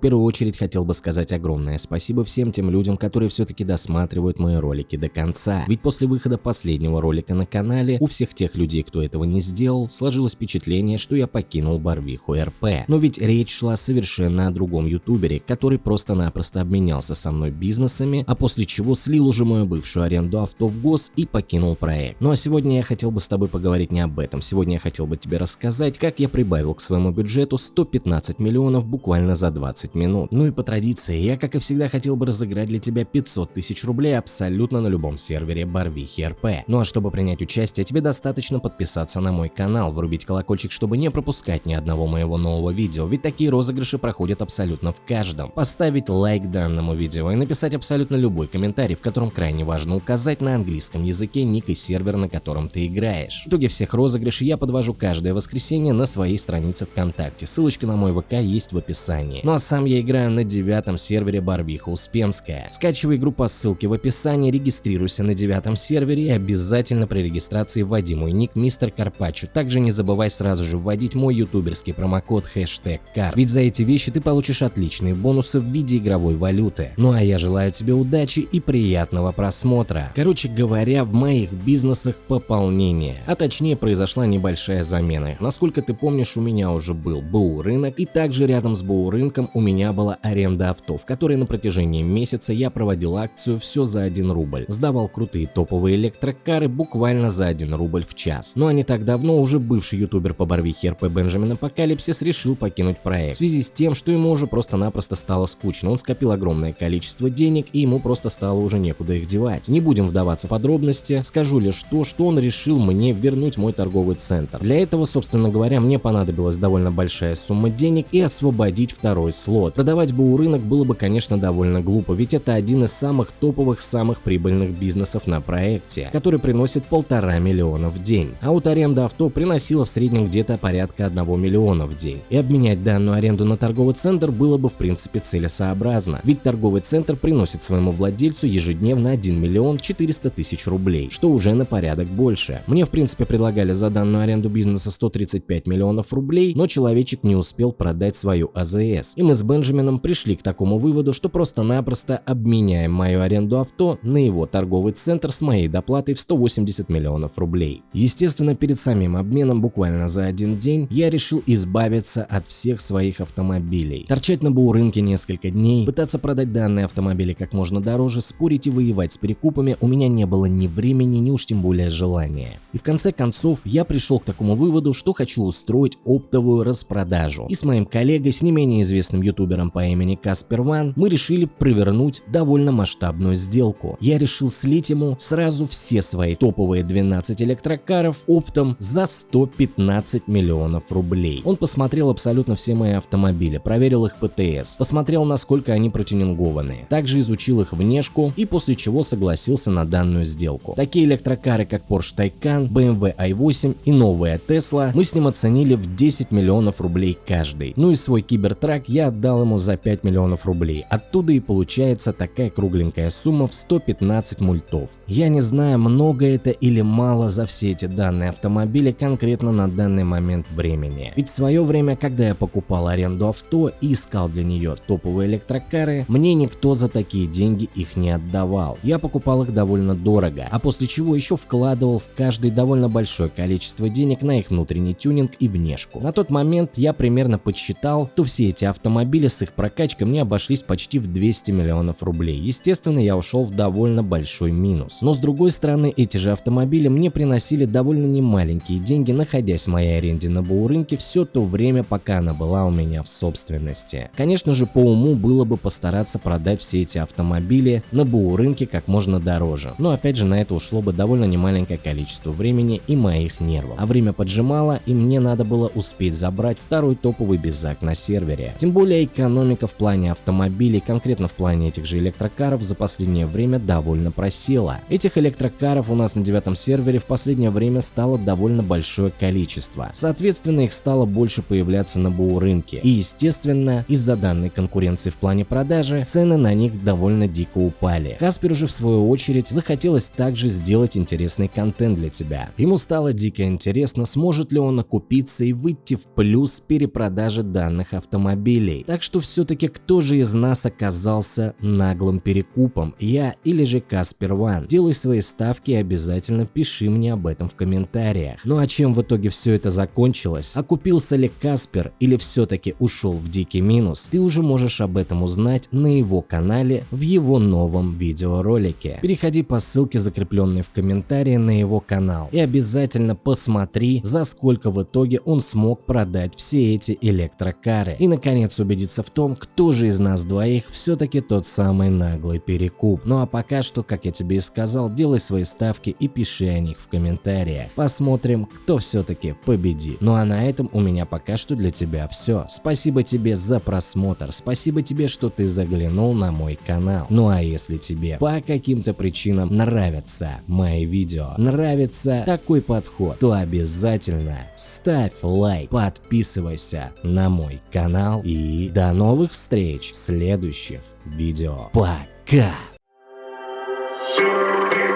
первую очередь хотел бы сказать огромное спасибо всем тем людям, которые все-таки досматривают мои ролики до конца. Ведь после выхода последнего ролика на канале у всех тех людей, кто этого не сделал, сложилось впечатление, что я покинул Барвиху РП. Но ведь речь шла совершенно о другом ютубере, который просто-напросто обменялся со мной бизнесами, а после чего слил уже мою бывшую аренду авто в ГОС и покинул проект. Ну а сегодня я хотел бы с тобой поговорить не об этом. Сегодня я хотел бы тебе рассказать, как я прибавил к своему бюджету 115 миллионов буквально за 20 минут. Ну и по традиции, я как и всегда хотел бы разыграть для тебя 500 тысяч рублей абсолютно на любом сервере Барвихи РП. Ну а чтобы принять участие, тебе достаточно подписаться на мой канал, врубить колокольчик, чтобы не пропускать ни одного моего нового видео, ведь такие розыгрыши проходят абсолютно в каждом. Поставить лайк данному видео и написать абсолютно любой комментарий, в котором крайне важно указать на английском языке ник и сервер, на котором ты играешь. В итоге всех розыгрышей я подвожу каждое воскресенье на своей странице ВКонтакте, ссылочка на мой ВК есть в описании. Ну а сам я играю на девятом сервере Барвиха Успенская. Скачивай игру по ссылке в описании, регистрируйся на девятом сервере и обязательно при регистрации вводи мой ник Мистер Карпаччо. Также не забывай сразу же вводить мой ютуберский промокод хэштег кар. Ведь за эти вещи ты получишь отличные бонусы в виде игровой валюты. Ну а я желаю тебе удачи и приятного просмотра. Короче говоря, в моих бизнесах пополнение. А точнее произошла небольшая замена. Насколько ты помнишь, у меня уже был БУ рынок и также рядом с БУ рынком у меня была аренда авто, в которой на протяжении месяца я проводил акцию все за 1 рубль. Сдавал крутые топовые электрокары буквально за 1 рубль в час. Но не так давно уже бывший ютубер по Барвихе РП Бенджамин Апокалипсис решил покинуть проект. В связи с тем, что ему уже просто-напросто стало скучно. Он скопил огромное количество денег и ему просто стало уже некуда их девать. Не будем вдаваться в подробности, скажу лишь то, что он решил мне вернуть мой торговый центр. Для этого, собственно говоря, мне понадобилась довольно большая сумма денег и освободить второй слот. Продавать БУ рынок было бы, конечно, довольно глупо, ведь это один из самых топовых, самых прибыльных бизнесов на проекте, который приносит полтора миллиона в день. А вот аренда авто приносила в среднем где-то порядка 1 миллиона в день. И обменять данную аренду на торговый центр было бы в принципе целесообразно, ведь торговый центр приносит своему владельцу ежедневно 1 миллион 400 тысяч рублей, что уже на порядок больше. Мне в принципе предлагали за данную аренду бизнеса 135 миллионов рублей, но человечек не успел продать свою АЗС. И мы с Бенджамином пришли к такому выводу, что просто-напросто обменяем мою аренду авто на его торговый центр с моей доплатой в 180 миллионов рублей. Естественно, перед самим обменом буквально за один день я решил избавиться от всех своих автомобилей. Торчать на БУ рынке несколько дней, пытаться продать данные автомобили как можно дороже, спорить и воевать с перекупами у меня не было ни времени, ни уж тем более желания. И в конце концов я пришел к такому выводу, что хочу устроить оптовую распродажу. И с моим коллегой, с не менее известным ютубером по имени Каспер Ван, мы решили провернуть довольно масштабную сделку. Я решил слить ему сразу все свои топовые 12 электрокаров оптом за 115 миллионов рублей. Он посмотрел абсолютно все мои автомобили, проверил их ПТС, посмотрел насколько они протюнингованы, также изучил их внешку и после чего согласился на данную сделку. Такие электрокары как Porsche Taycan, BMW i8 и новая Tesla мы с ним оценили в 10 миллионов рублей каждый. Ну и свой кибертрак я ему за 5 миллионов рублей. Оттуда и получается такая кругленькая сумма в 115 мультов. Я не знаю, много это или мало за все эти данные автомобиля конкретно на данный момент времени. Ведь в свое время, когда я покупал аренду авто и искал для нее топовые электрокары, мне никто за такие деньги их не отдавал. Я покупал их довольно дорого, а после чего еще вкладывал в каждый довольно большое количество денег на их внутренний тюнинг и внешку. На тот момент я примерно подсчитал, то все эти автомобили с их прокачкой мне обошлись почти в 200 миллионов рублей. Естественно, я ушел в довольно большой минус. Но с другой стороны, эти же автомобили мне приносили довольно немаленькие деньги, находясь в моей аренде на БУ рынке все то время, пока она была у меня в собственности. Конечно же, по уму было бы постараться продать все эти автомобили на БУ рынке как можно дороже. Но опять же, на это ушло бы довольно немаленькое количество времени и моих нервов. А время поджимало, и мне надо было успеть забрать второй топовый безак на сервере. Тем более экономика в плане автомобилей, конкретно в плане этих же электрокаров, за последнее время довольно просела. Этих электрокаров у нас на девятом сервере в последнее время стало довольно большое количество. Соответственно, их стало больше появляться на БУ рынке. И естественно, из-за данной конкуренции в плане продажи, цены на них довольно дико упали. Касперу же в свою очередь захотелось также сделать интересный контент для тебя. Ему стало дико интересно, сможет ли он окупиться и выйти в плюс перепродажи данных автомобилей. Так что все-таки кто же из нас оказался наглым перекупом? Я или же Каспер Ван? Делай свои ставки и обязательно пиши мне об этом в комментариях. Ну а чем в итоге все это закончилось? Окупился ли Каспер или все-таки ушел в дикий минус? Ты уже можешь об этом узнать на его канале в его новом видеоролике. Переходи по ссылке, закрепленной в комментарии на его канал и обязательно посмотри, за сколько в итоге он смог продать все эти электрокары. И наконец убедиться в том, кто же из нас двоих все-таки тот самый наглый перекуп. Ну а пока что, как я тебе и сказал, делай свои ставки и пиши о них в комментариях. Посмотрим, кто все-таки победит. Ну а на этом у меня пока что для тебя все. Спасибо тебе за просмотр, спасибо тебе, что ты заглянул на мой канал. Ну а если тебе по каким-то причинам нравятся мои видео, нравится такой подход, то обязательно ставь лайк, подписывайся на мой канал и до новых встреч в следующих видео. Пока!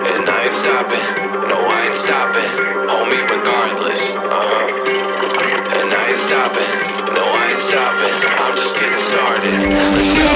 And I ain't stopping, no I ain't stopping, homie regardless, uh-huh. And I ain't stopping, no I ain't stopping, I'm just getting started, let's go.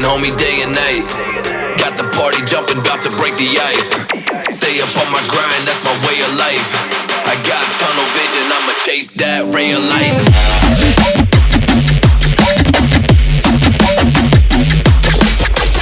Homie, day and night. Got the party jumping, about to break the ice. Stay up on my grind, that's my way of life. I got tunnel vision, I'ma chase that ray of light.